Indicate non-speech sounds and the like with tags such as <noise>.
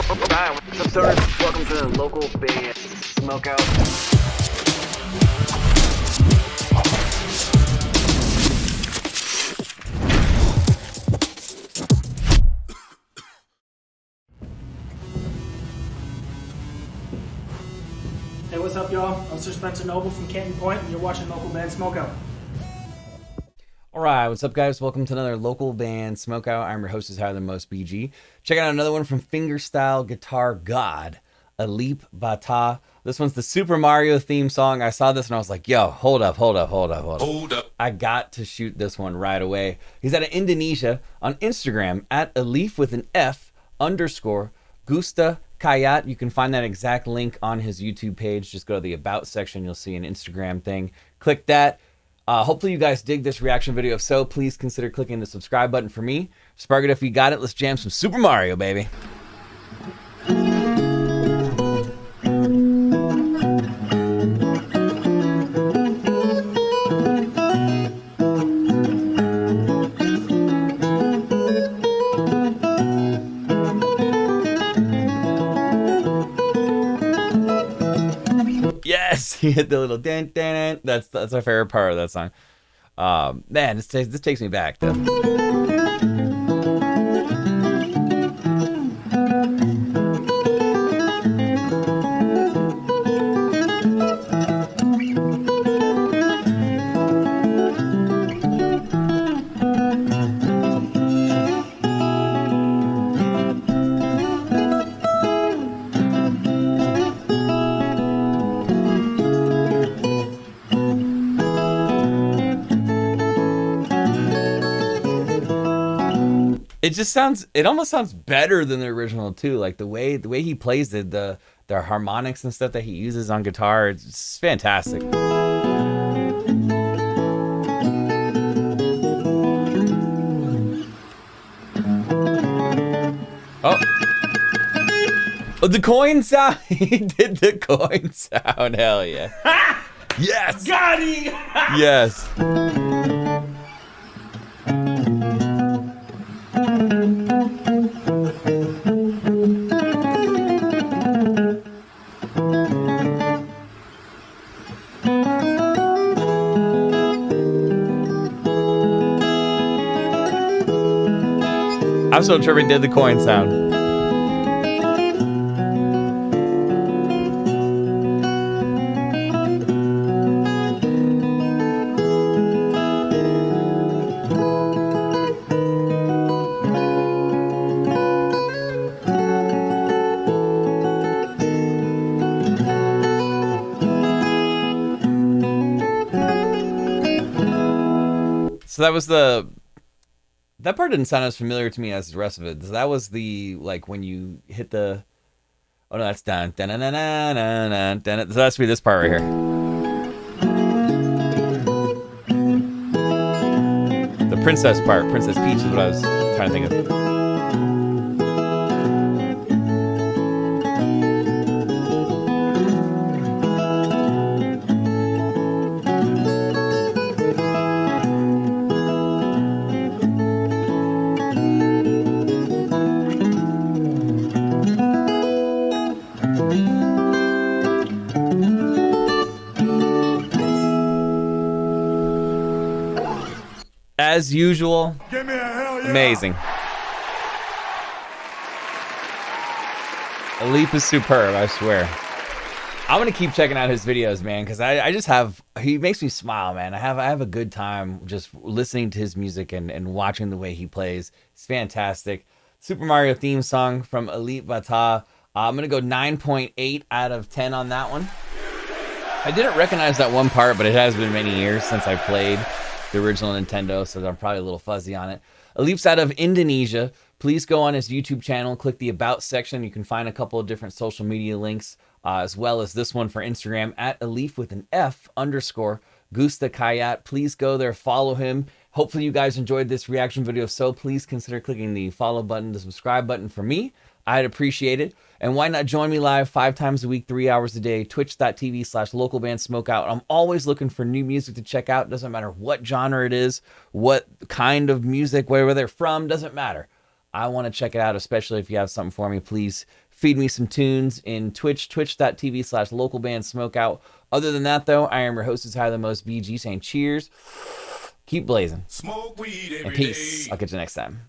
What's up, stoners? Welcome to the local Bay Smokeout. Hey, what's up, y'all? I'm Sir Spencer Noble from Canton Point, and you're watching Local Band Smokeout. All right, what's up, guys? Welcome to another local band smokeout. I'm your host, is higher than most BG. Check out another one from Fingerstyle Guitar God, Alip Ba Ta. This one's the Super Mario theme song. I saw this and I was like, yo, hold up, hold up, hold up, hold up. Hold up. I got to shoot this one right away. He's out of Indonesia on Instagram at Alif with an F underscore Gusta Kayat. You can find that exact link on his YouTube page. Just go to the About section. You'll see an Instagram thing. Click that. Uh, hopefully, you guys dig this reaction video. If so, please consider clicking the subscribe button for me. Spark it if you got it. Let's jam some Super Mario, baby. He <laughs> hit the little dent dent. That's that's my favorite part of that song. Um, man, this takes this takes me back though. It just sounds. It almost sounds better than the original too. Like the way the way he plays it, the the harmonics and stuff that he uses on guitar. It's, fantastic. Oh. Oh, the coin sound. <laughs> he did the coin sound. Hell yeah. <laughs> yes. Got him! Yes. I'm so tripping did the coin sound. So that was the that part didn't sound as familiar to me as the rest of it. That was the like when you hit the oh no that's done dun dun dun dun dun dun. So that's be this part right here. The princess part, Princess Peach is what I was trying to think of. As usual, Give me a hell yeah. amazing. Alip is superb, I swear. I'm gonna keep checking out his videos, man, because I, I just have he makes me smile, man. I have I have a good time just listening to his music and, and watching the way he plays. It's fantastic. Super Mario theme song from Alip Ba Ta. Uh, I'm gonna go 9.8 out of 10 on that one. I didn't recognize that one part, but it has been many years since I played the original Nintendo, so I'm probably a little fuzzy on it. Alip's out of Indonesia. Please go on his YouTube channel, click the About section. You can find a couple of different social media links, uh, as well as this one for Instagram at Alif with an F underscore Gusta Kayat. Please go there, follow him. Hopefully you guys enjoyed this reaction video. So please consider clicking the follow button, the subscribe button for me. I'd appreciate it. And why not join me live five times a week, three hours a day, twitch.tv slash local band smokeout. I'm always looking for new music to check out. Doesn't matter what genre it is, what kind of music, wherever they're from, doesn't matter. I want to check it out, especially if you have something for me. Please feed me some tunes in Twitch, twitch.tv slash local band smokeout. Other than that, though, I am your host, is Higher Than Most BG, saying cheers keep blazing. Smoke weed and peace. Day. I'll catch you next time.